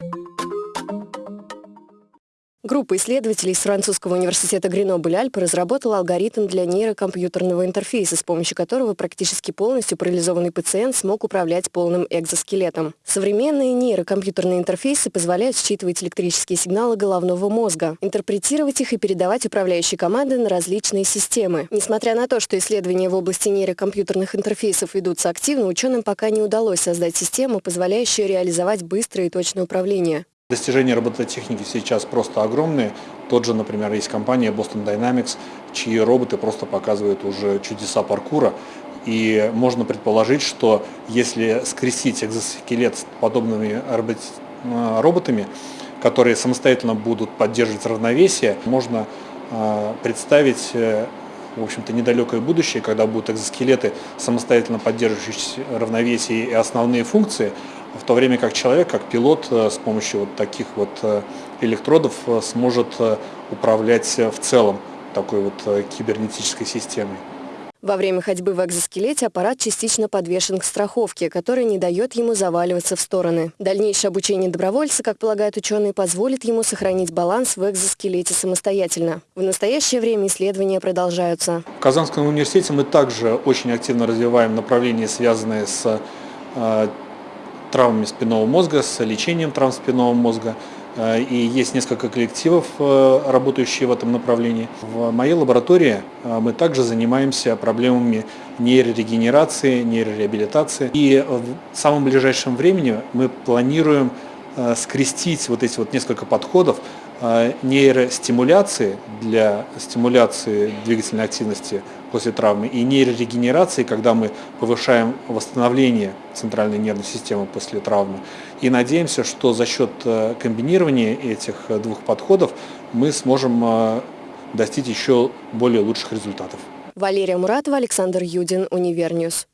you Группа исследователей из французского университета Гренобль-Альпы разработала алгоритм для нейрокомпьютерного интерфейса, с помощью которого практически полностью парализованный пациент смог управлять полным экзоскелетом. Современные нейрокомпьютерные интерфейсы позволяют считывать электрические сигналы головного мозга, интерпретировать их и передавать управляющие команды на различные системы. Несмотря на то, что исследования в области нейрокомпьютерных интерфейсов ведутся активно, ученым пока не удалось создать систему, позволяющую реализовать быстрое и точное управление. Достижения робототехники сейчас просто огромные. Тот же, например, есть компания Boston Dynamics, чьи роботы просто показывают уже чудеса паркура. И можно предположить, что если скрестить экзоскелет с подобными э, роботами, которые самостоятельно будут поддерживать равновесие, можно э, представить э, в общем-то, недалекое будущее, когда будут экзоскелеты, самостоятельно поддерживающие равновесие и основные функции, в то время как человек, как пилот, э, с помощью вот таких вот э, электродов э, сможет управлять в целом такой вот кибернетической системой. Во время ходьбы в экзоскелете аппарат частично подвешен к страховке, которая не дает ему заваливаться в стороны. Дальнейшее обучение добровольца, как полагают ученые, позволит ему сохранить баланс в экзоскелете самостоятельно. В настоящее время исследования продолжаются. В Казанском университете мы также очень активно развиваем направления, связанные с травмами спинного мозга, с лечением травм спинного мозга. Э, и есть несколько коллективов, э, работающие в этом направлении. В моей лаборатории э, мы также занимаемся проблемами нейрорегенерации, нейрореабилитации. И в самом ближайшем времени мы планируем скрестить вот эти вот несколько подходов нейростимуляции для стимуляции двигательной активности после травмы и нейрорегенерации, когда мы повышаем восстановление центральной нервной системы после травмы. И надеемся, что за счет э, комбинирования этих э, двух подходов мы сможем э, достичь еще более лучших результатов. Валерия Муратова, Александр Юдин, Univer News.